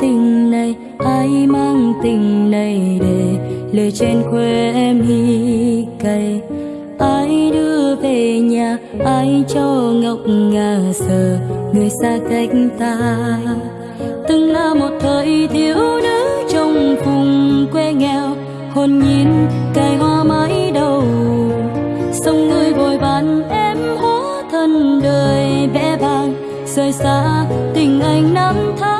tình này ai mang tình này để lê trên khuê em hi cay. Ai đưa về nhà ai cho ngọc ngà sờ người xa cách ta. Từng là một thời thiếu nữ trong vùng quê nghèo hồn nhiên cài hoa mãi đầu. Sông người vội bàn em hóa thân đời vẽ bàng, rời xa tình anh năm tháng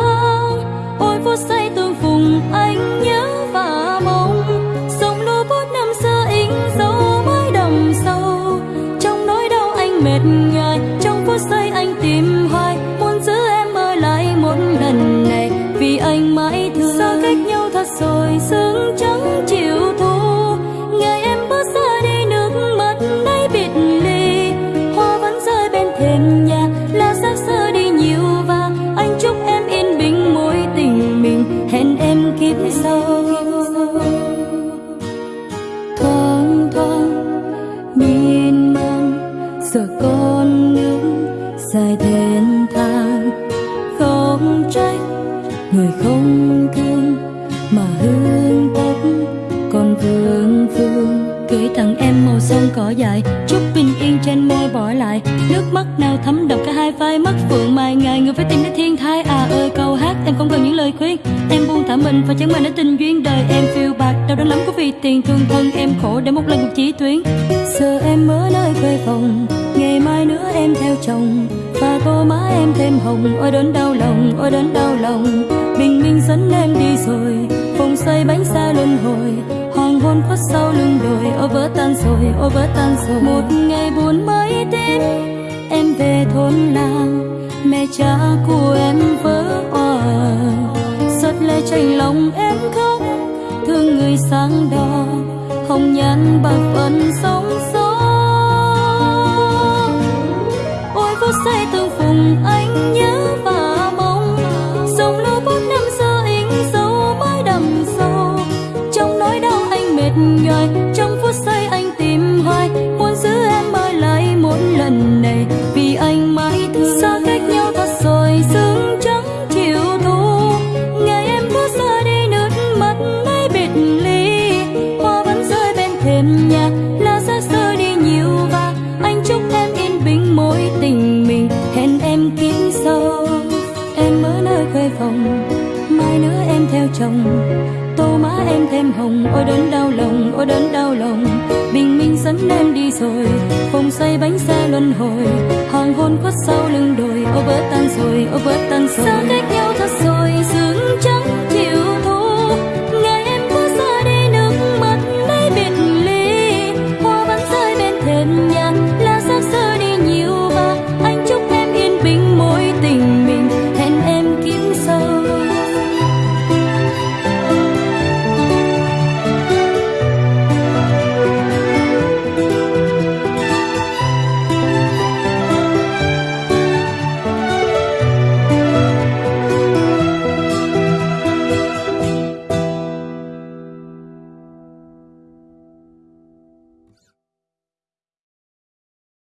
dấu mãi sâu. Trong nỗi đau anh mệt trong phút anh tìm hoài. Muốn giữ em ở lại một lần này, vì anh mãi thương. Xa cách nhau thật rồi, sương trắng chiều con nước dài thênh thang. Không trách người không thương, mà hương tóc còn vương vương. Gửi tặng em màu son cỏ dài chúc bình yên trên môi bỏ lại. Nước mắt nào thấm đậm cả hai vai mắt phượng mai ngày người phải tìm đến thiên thai à ơi, câu hát. Em không cần những lời khuyên, em buông thả mình. Và chẳng mình đã tình duyên đời, em phiêu bạc đau đớn lắm có vì tiền thương thân, em khổ để một lần cuộc chỉ tuyến. Giờ em ở nơi quê phòng, ngày mai em theo chồng. Và tô má em thêm hồng. Ôi đớn đau lòng, ôi đớn đau lòng. Bình minh dẫn em đi rồi. Phòng xây bánh xa luân hồi. Hoàng hôn khuất sau lưng đồi. Ô vỡ tan rồi, ô vỡ tan rồi. Một ngày buồn mới đến, em về thôn làng mẹ cha của em vỡ òa. Giọt lệ chảy lòng em khóc. Thương người sáng đỏ. Hồng nhan bạc phận sống xa phút giây tương phùng anh tô má em thêm hồng, ôi đến đau lòng, ôi đến đau lòng. Bình minh dẫn em đi rồi phòng xoay bánh xe luân hồi. Hoàng hôn khuất sau lưng đồi, ô vỡ tan rồi, ô vỡ tan rồi. Xa cách nhau thật rồi, dừng chân